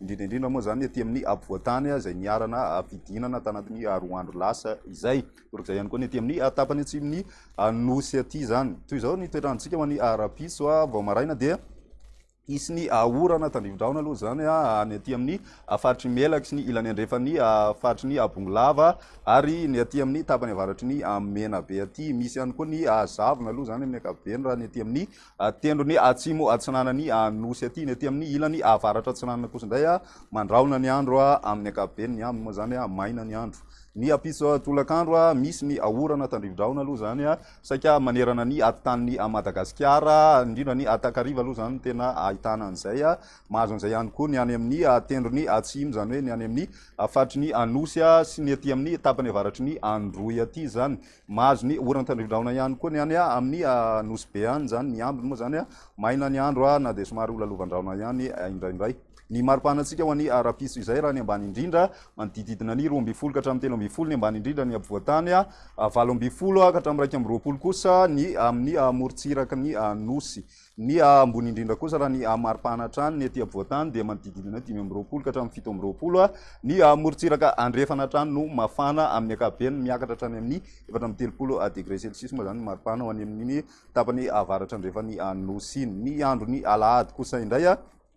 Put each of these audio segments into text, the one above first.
indrindra indrindra moa izany aty amin'ny afovoan-tany izay niharana fidinana tanatin'ny roa andro lasa izay, torak'izay ihany koa ny aty amin'ny tapany atsimon'ny nosy aty izany. Toy izao ny toetr'androntsika ho an'ny rahampitso, vao maraina dia hisy ny orana tandrifin-drahona aloha izany any aty amin'ny faritry ny Melaky sy ny ilany andrefan'ny faritry ny Bongolava ary ny aty amin'ny tapany avaratry ny Menabe aty. Misy ihany koa ny zavona aloha izany amin'ny ankapobeny raha ny aty amin'ny Tendrony atsimo atsinanan'ny Nosy aty, ny aty amin'ny ilany avaratra atsinanana kosa indray mandrahona ny andro amin'ny ankapobeny, ny aminy moa izany maina ny andro. Ny ampitso tolakandro misy ny orana tandrivi-drahona aloha izany saika manerana ny atitan'i Madagasikara, indrindra ny takariva aloha izany no tena ahitana an'izay. Mahazo an'izay ihany koa ny any amin'ny tendrony atsimo, izany hoe ny any amin'ny faritry ny Nosy sy ny aty amin'ny tapany avaratry ny Androy aty izany. Mahazo ny oran-tandrin-drahona ihany koa ny any amin'ny Nosy Be any izany. Ny ambiny moa izany, maina ny andro na dia somary holalovan-drahona ihany indraindray. Ny mari-pahanantsika ho an'ny rahampitso izay raha ny ambany indrindra, manodidididina ny roa ambin'ny folo ka hatramin'ny telo ambin'ny folo ny ambany indrindra ny afovoan-tany, valo ambin'ny folo ka hatramin'ny iraika amby roapolo kosa ny amin'ny morontsiraky ny Nosy. Ny ambony indrindra kosa raha ny maripana trano ny ety afovoan-tany dia manodididina dimy amby roapolo ka hatramin'ny fito amby roapolo. Ny morontsiraka andrefana trano no mafana amin'ny ankapobeny, miakatra hatrany amin'ny efatra amby telopolo degré celsius moa izany ny maripana ho any amin'ny tapany avaratra andrefan'ny Nosy. Ny andron'ny alahady kosa indray.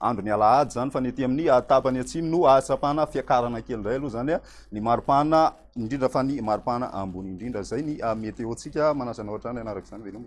andro ny alahady izany fa ny ety amin'ny tapany atsimo no ahatsapana fiakarana kely indray aloha izany ny maripana indrindra fa ny maripana ambony indrindra izay ny meteotsika manasa anao hatrany anaraka izany veloma